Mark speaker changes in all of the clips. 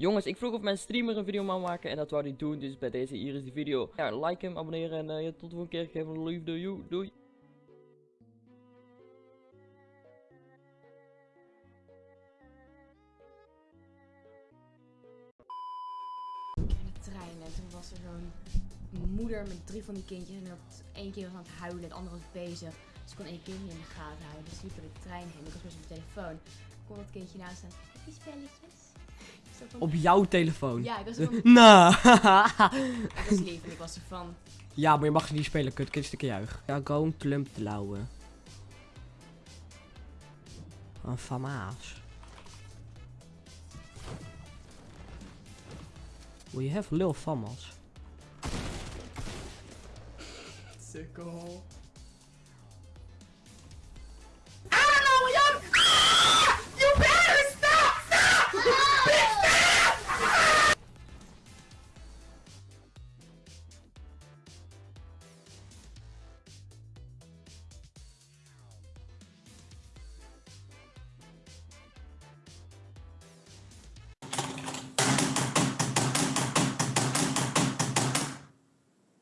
Speaker 1: Jongens, ik vroeg of mijn streamer een video mag maken en dat wou hij doen, dus bij deze hier is die video. Ja, like hem, abonneren en eh, tot de volgende keer. Geef een liefde, joe, doei.
Speaker 2: in de trein en toen was er zo'n moeder met drie van die kindjes en dat één kind was aan het huilen, het andere was bezig. Dus ik kon één kindje in de gaten houden. Dus liep door de trein heen. Ik was best op mijn telefoon. Kon dat kindje naast staan.
Speaker 3: Op jouw telefoon.
Speaker 2: Ja, ik was van,
Speaker 3: Nou.
Speaker 2: ik was lief en ik was er van,
Speaker 3: ja, maar je mag ze niet spelen, kut. Kind stukje juich. Ja, gewoon klump te lauwen. Een famaas. We have lil famas.
Speaker 2: sukkel.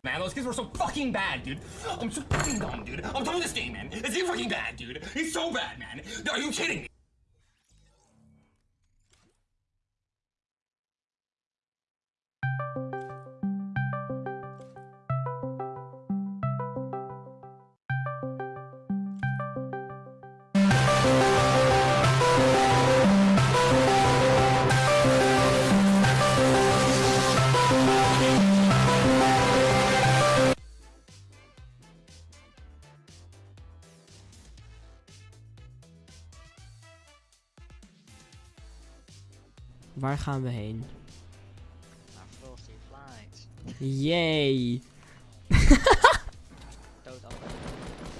Speaker 4: Man, those kids were so fucking bad, dude. I'm so fucking dumb, dude. I'm done with this game, man. It's so fucking bad, dude. It's so bad, man. Are you kidding me?
Speaker 3: Waar gaan we heen?
Speaker 5: naar Frosty Flights.
Speaker 3: Yay.
Speaker 5: Dood al.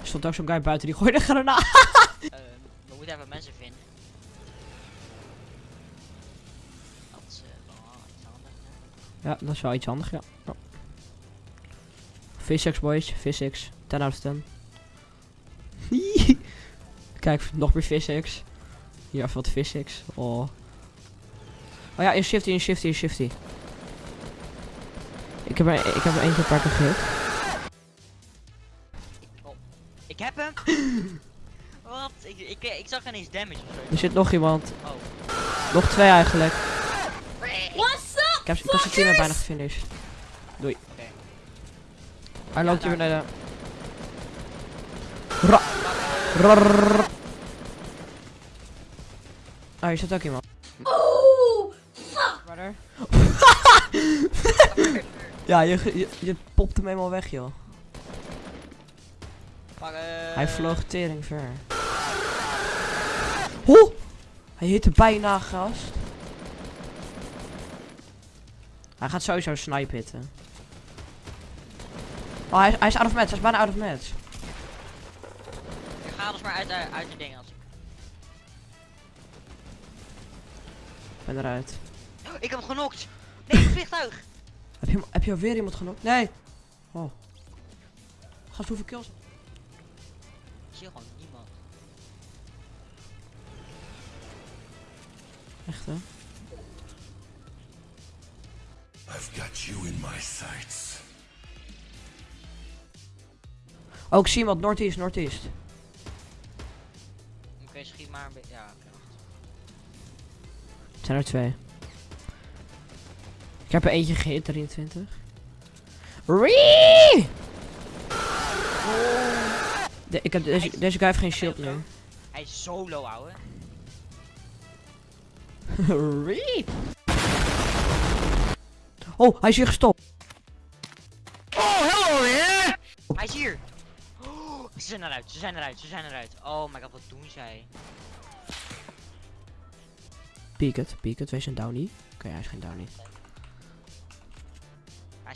Speaker 3: Er stond ook zo'n guy buiten die gooide granaat.
Speaker 5: Ehm, we moeten even mensen vinden. Dat is wel iets handig. hè?
Speaker 3: Ja, dat is wel iets handig, ja. Physics boys, physics. 10 out of 10. Kijk, nog meer physics. Hier even wat physics. Oh. Oh ja, in shifty, in shifty, in shifty. Ik heb er, ik heb er één keer een paar keer gehit.
Speaker 5: Ik heb hem! Wat? Ik, ik, ik zag ineens damage of zo.
Speaker 3: Er zit nog iemand.
Speaker 5: Oh.
Speaker 3: Nog twee eigenlijk.
Speaker 2: What's up?
Speaker 3: Ik heb, ik heb zijn team bijna gefinished. Doei. Hij loopt hier
Speaker 5: daar.
Speaker 3: naar de... Ra. Oh, hier zit ook iemand.
Speaker 2: Oh!
Speaker 3: Brother. Ja, je, je, je popt hem helemaal weg, joh.
Speaker 5: Maar, eh,
Speaker 3: Hij vloog tering ver. Ho! Hij hitte bijna gast. Hij gaat sowieso snipe hitten. Oh, hij, is- hij is out of match. Hij is bijna out of match.
Speaker 5: Ik ga alles maar uit, uit, uit de dingen als ik.
Speaker 3: Ben eruit.
Speaker 5: Oh, ik heb hem genokt! Nee, vliegtuig!
Speaker 3: Heb je, heb je alweer iemand genomen? Nee! Oh. Gast, hoeveel kills?
Speaker 5: Ik zie gewoon niemand.
Speaker 3: Echt, hè?
Speaker 6: I've got you in my sights.
Speaker 3: Oh, ik zie iemand. Northeast, Northeast.
Speaker 5: Oké, schiet maar een beetje. Ja, oké. wacht.
Speaker 3: Het zijn er twee. Ik heb er eentje gehit, 23. Ree! De, ik heb deze, deze guy heeft geen shield nu.
Speaker 5: Hij is zo low, ouwe.
Speaker 3: Ree! Oh, hij is hier gestopt.
Speaker 5: Hij is hier! Oh, ze zijn eruit, ze zijn eruit, ze zijn eruit. Oh my god, wat doen zij?
Speaker 3: Peek het, peek het. Wees een downie. Oké, hij is geen downie.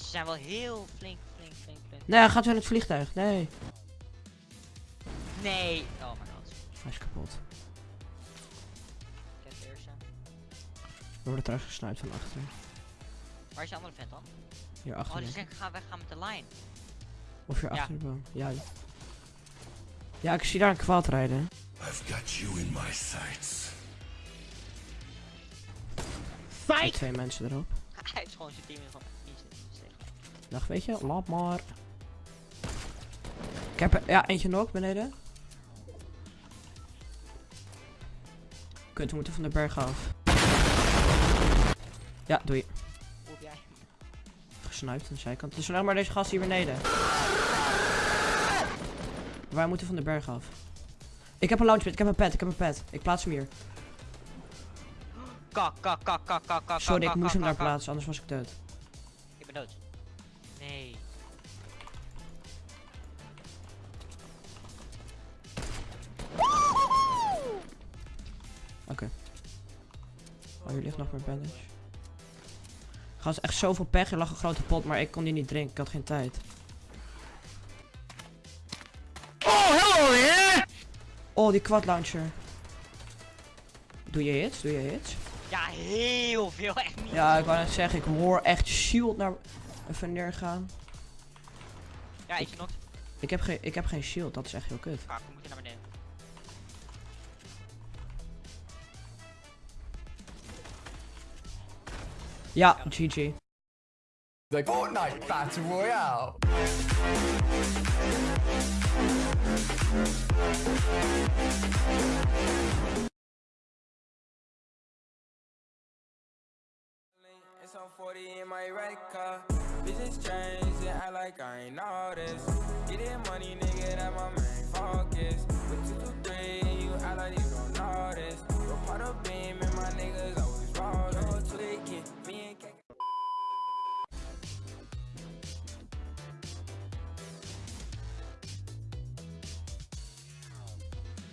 Speaker 5: Maar ze zijn wel heel flink, flink, flink, flink.
Speaker 3: Nee, hij gaat weer in het vliegtuig. Nee.
Speaker 5: Nee! Oh my god.
Speaker 3: Hij is kapot.
Speaker 5: Ik.
Speaker 3: We worden trouwens gesnuit van achter.
Speaker 5: Waar is die andere vent dan?
Speaker 3: Hier
Speaker 5: Oh,
Speaker 3: achter.
Speaker 5: die
Speaker 3: denk
Speaker 5: zeggen ga weggaan met de line.
Speaker 3: Of hier
Speaker 5: Ja.
Speaker 3: achter de boom. Ja. Ja, ik zie daar een kwaad rijden.
Speaker 6: I've got you in my sights.
Speaker 3: Met twee mensen erop.
Speaker 5: Hij is gewoon zijn team van niet tegen.
Speaker 3: Dag, weet je, laat maar. Ik heb er, ja, eentje nog beneden. Kut, we moeten van de berg af. Ja, doei. Gesnuipt aan de zijkant. Is alleen maar deze gast hier beneden. Wij moeten van de berg af. Ik heb een launchpad, ik heb een pad, ik heb een pad. Ik plaats hem hier.
Speaker 5: Kak, kak, kak, kak, kak, kak.
Speaker 3: Sorry, ik moest hem daar plaatsen, anders was ik dood.
Speaker 5: Ik ben dood.
Speaker 3: Oh, hier ligt nog meer bandage. Gast, echt zoveel pech. Er lag een grote pot, maar ik kon die niet drinken. Ik had geen tijd. Oh, hello there! Oh, die quad launcher. Doe je hits? Doe je hits?
Speaker 5: Ja, heel veel. Echt niet.
Speaker 3: Ja, ik wou net zeggen, ik hoor echt shield naar even neergaan.
Speaker 5: Ja, eentje nog.
Speaker 3: Ik heb, geen, ik heb geen shield, dat is echt heel kut.
Speaker 5: We moeten naar beneden.
Speaker 3: Ja, GG.
Speaker 7: The Fortnite Battle Royale.
Speaker 8: It's on 40 in my red car. Bitches change and act like I ain't noticed. Getting money, nigga, that my main focus. But you do